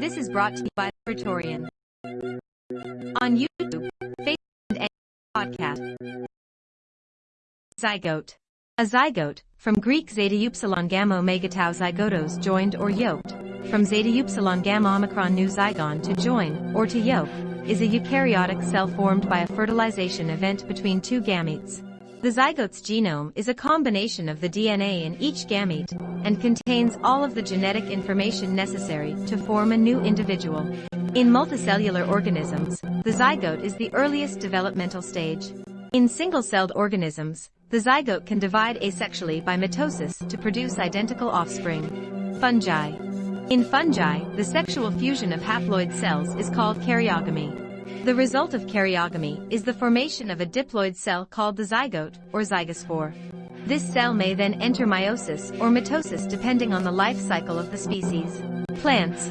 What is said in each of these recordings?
This is brought to you by Praetorian. On YouTube, Facebook, and podcast. Zygote. A zygote, from Greek zeta upsilon gamma omega tau zygotos joined or yoked, from zeta upsilon gamma omicron nu zygon to join, or to yoke, is a eukaryotic cell formed by a fertilization event between two gametes. The zygote's genome is a combination of the DNA in each gamete and contains all of the genetic information necessary to form a new individual. In multicellular organisms, the zygote is the earliest developmental stage. In single-celled organisms, the zygote can divide asexually by mitosis to produce identical offspring. Fungi. In fungi, the sexual fusion of haploid cells is called karyogamy. The result of karyogamy is the formation of a diploid cell called the zygote, or zygospore. This cell may then enter meiosis or mitosis depending on the life cycle of the species. Plants.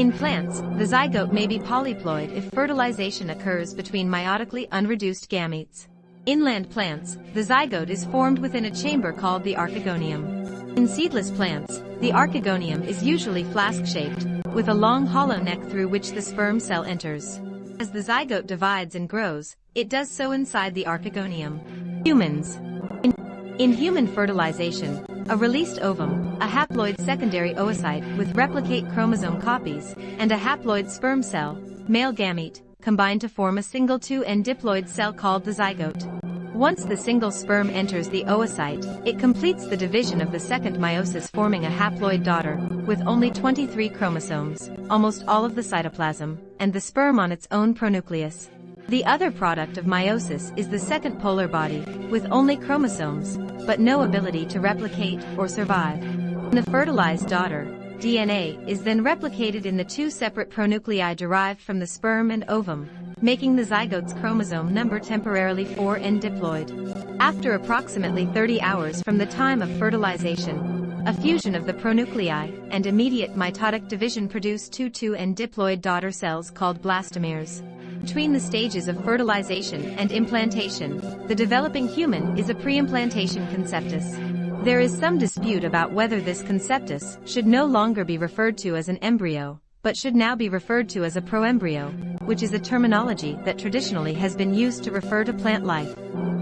In plants, the zygote may be polyploid if fertilization occurs between meiotically unreduced gametes. In land plants, the zygote is formed within a chamber called the archegonium. In seedless plants, the archegonium is usually flask-shaped, with a long hollow neck through which the sperm cell enters. As the zygote divides and grows, it does so inside the archegonium. Humans. In, in human fertilization, a released ovum, a haploid secondary oocyte with replicate chromosome copies, and a haploid sperm cell, male gamete, combine to form a single 2N diploid cell called the zygote. Once the single sperm enters the oocyte, it completes the division of the second meiosis forming a haploid daughter, with only 23 chromosomes, almost all of the cytoplasm, and the sperm on its own pronucleus. The other product of meiosis is the second polar body, with only chromosomes, but no ability to replicate or survive. In a fertilized daughter, DNA is then replicated in the two separate pronuclei derived from the sperm and ovum, making the zygote's chromosome number temporarily 4N diploid. After approximately 30 hours from the time of fertilization, a fusion of the pronuclei and immediate mitotic division produce two 2N diploid daughter cells called blastomeres. Between the stages of fertilization and implantation, the developing human is a pre-implantation conceptus. There is some dispute about whether this conceptus should no longer be referred to as an embryo, but should now be referred to as a proembryo, which is a terminology that traditionally has been used to refer to plant life.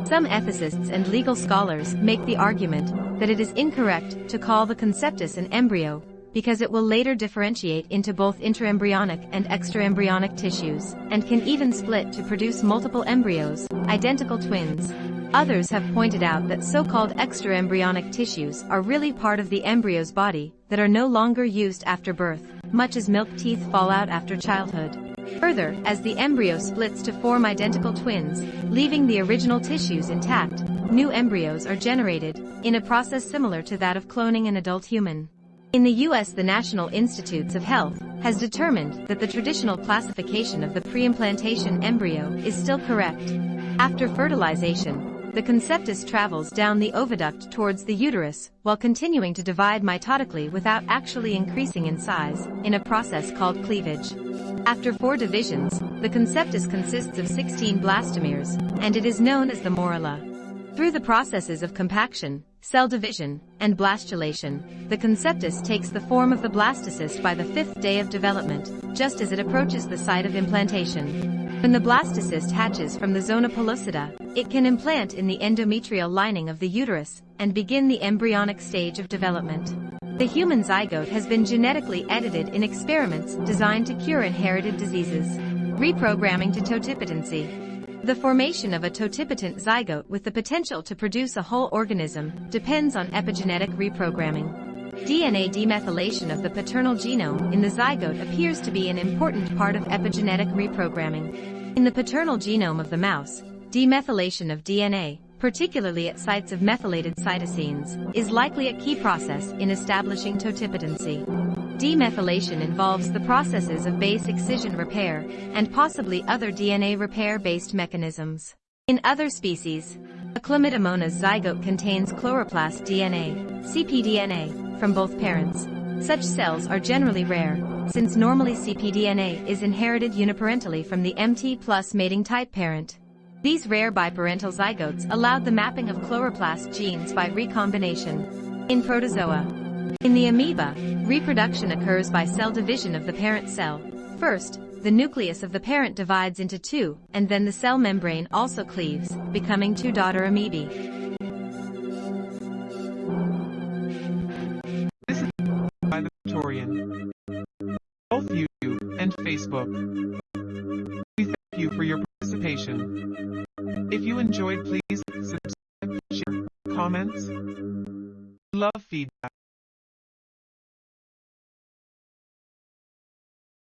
Some ethicists and legal scholars make the argument that it is incorrect to call the conceptus an embryo because it will later differentiate into both intraembryonic and extraembryonic tissues, and can even split to produce multiple embryos, identical twins. Others have pointed out that so-called extraembryonic tissues are really part of the embryo's body that are no longer used after birth, much as milk teeth fall out after childhood. Further, as the embryo splits to form identical twins, leaving the original tissues intact, new embryos are generated, in a process similar to that of cloning an adult human. In the US the National Institutes of Health has determined that the traditional classification of the preimplantation embryo is still correct. After fertilization, the conceptus travels down the oviduct towards the uterus, while continuing to divide mitotically without actually increasing in size, in a process called cleavage. After four divisions, the conceptus consists of 16 blastomeres, and it is known as the morula. Through the processes of compaction, cell division, and blastulation, the conceptus takes the form of the blastocyst by the fifth day of development, just as it approaches the site of implantation. When the blastocyst hatches from the zona pellucida, it can implant in the endometrial lining of the uterus and begin the embryonic stage of development. The human zygote has been genetically edited in experiments designed to cure inherited diseases. Reprogramming to totipotency. The formation of a totipotent zygote with the potential to produce a whole organism depends on epigenetic reprogramming. DNA demethylation of the paternal genome in the zygote appears to be an important part of epigenetic reprogramming. In the paternal genome of the mouse, demethylation of DNA, particularly at sites of methylated cytosines, is likely a key process in establishing totipotency. Demethylation involves the processes of base excision repair and possibly other DNA repair-based mechanisms. In other species, a chlamydomonas zygote contains chloroplast DNA, cpDNA, from both parents. Such cells are generally rare, since normally cpDNA is inherited uniparentally from the MT plus mating type parent. These rare biparental zygotes allowed the mapping of chloroplast genes by recombination. In protozoa, In the amoeba, reproduction occurs by cell division of the parent cell. First, the nucleus of the parent divides into two, and then the cell membrane also cleaves, becoming two daughter amoebae. This is by the Victorian. Both YouTube and Facebook. If you enjoyed, please subscribe, share, comments. Love feedback.